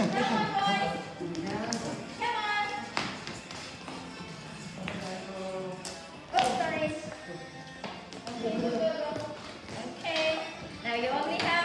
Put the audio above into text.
Christian, Christian. Oh, okay, now you only have